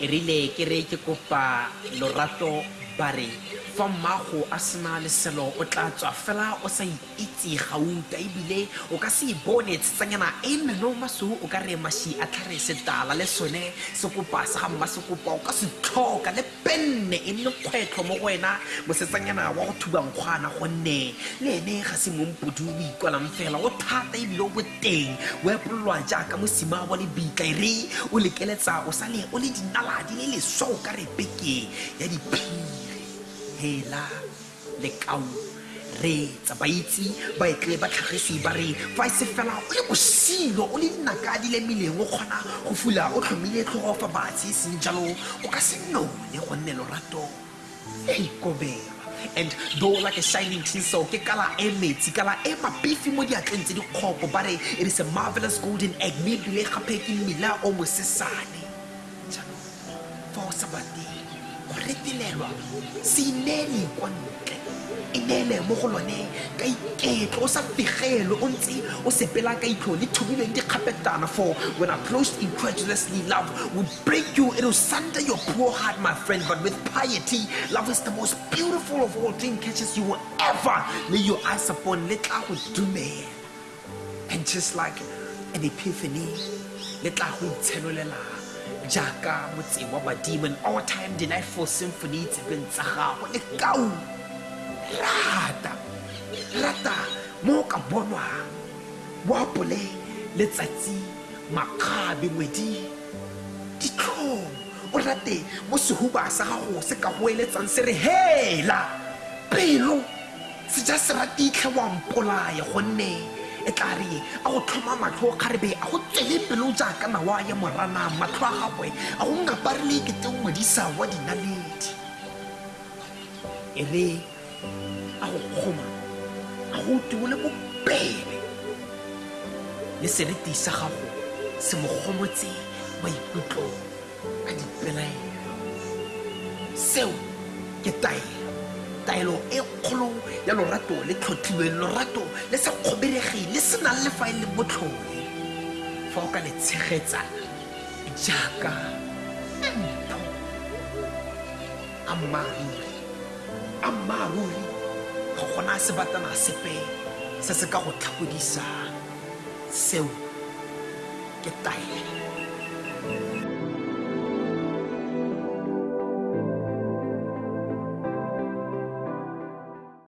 rile ke re ke kopa lorato ba re fa mmago a sena leselo o tla tswa fela o sa itse gauta ebile o ka se bone tshetsanyana e meno masou o ka re maši a tlhare setala le sone sekopa sa ga mma sekopa o ka se tlhoka le penne e nne kgwetlho mo go wena mosetsanyana wa go thuba nkgwana gonne le ene ga se mompodu o ikwalang fela o thata ebile o boteng o epololwa jaaka mosima wa lebitla e re o lekeletsa o sale o le dinala di le leswa o ka re peke ya diphiri hela lekau re tsa ba itse ba re fa se fela o le bosilo o le dinaka di le meleng o kgona go fula o tlhomile tlhogo fa batse e seng jalo o ka se lorato. E ikobela and though like a shining tinsel ke kala e metsi kala e mapifi mo diatleng tse dikgopo ba re it is a marvelous golden egg mme ebile gape ke mmila o mosesane. Jaanong fa o sa retelelwa. Se inele kwa ntle. E neele mo go lone. Ka iketlo o sa fegelo o ntse o sepela ka itlho le thubilweng dikgapetana for when approached incredulously love would break you it will sunder your poor heart my friend. But with piety love is the most beautiful of all dream catches you will ever lay your eyes upon. Le tla go dumela. And just like an epiphany le tla go itshenolela jaaka motse wa badimo all time delightful symphony tsebeng tsa gago. Le kau rata rata mo ka bonwang. Boapole letsatsi makgabe ngwedi ditlhong. O rate mo sehuba sa gago se ka go eletsang se re hela pelo se ja se ratitlhe wa mpolaya gonne e tla re a go tlhoma matlho kgarebe a go tswele pelo jaaka nawa ya morana matlho a gagwe a go ngaparele ekete ngwadisa wa dinaledi e re a go kgoma a go tuole bopele le seriti sa gago se mo gomotse maikutlo a dipelaelo. Seo ke taelo taelo e kgolo ya lorato le lorato le sa kgoberege le se nang le fa e le botlhole fa o ka le tshegetsa jaaka ntho ammaruri ammaruri ga gona sebatana sepe se se ka go tlhagodisang seo ke taelo